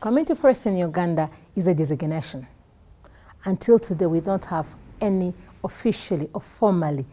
community forest in Uganda is a designation. Until today, we don't have any officially or formally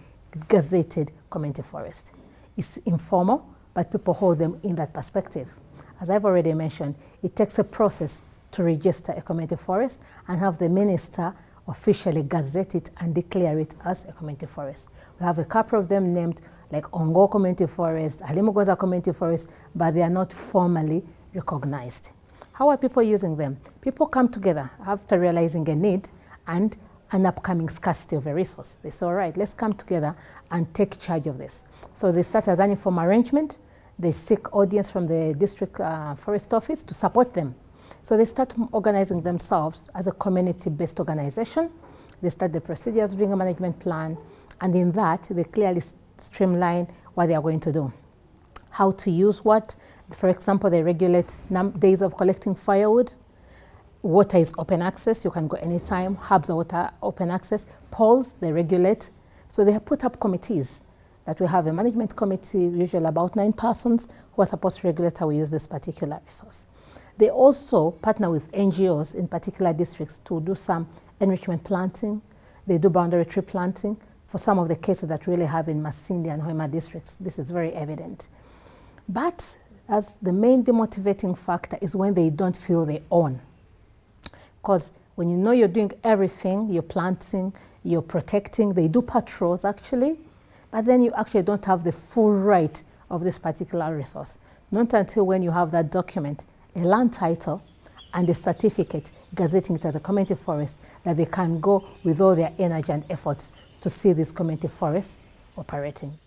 gazetted community forest. It's informal, but people hold them in that perspective. As I've already mentioned, it takes a process to register a community forest and have the minister officially gazette it and declare it as a community forest. We have a couple of them named like Ongo Community Forest, Alimugoza Community Forest, but they are not formally recognized. How are people using them? People come together after realizing a need and an upcoming scarcity of a resource. They say, all right, let's come together and take charge of this. So they start as an informal arrangement. They seek audience from the district uh, forest office to support them. So they start organizing themselves as a community-based organization. They start the procedures, doing a management plan, and in that, they clearly streamline what they are going to do. How to use what. For example, they regulate days of collecting firewood. Water is open access. You can go anytime. Hubs are water open access. Poles, they regulate. So they have put up committees that we have a management committee, usually about nine persons, who are supposed to regulate how we use this particular resource. They also partner with NGOs in particular districts to do some enrichment planting. They do boundary tree planting for some of the cases that really have in Masindi and Hoima districts. This is very evident. But as the main demotivating factor is when they don't feel they own. Because when you know you're doing everything, you're planting, you're protecting, they do patrols actually, but then you actually don't have the full right of this particular resource. Not until when you have that document, a land title, and a certificate gazetting it as a community forest that they can go with all their energy and efforts to see this community forest operating.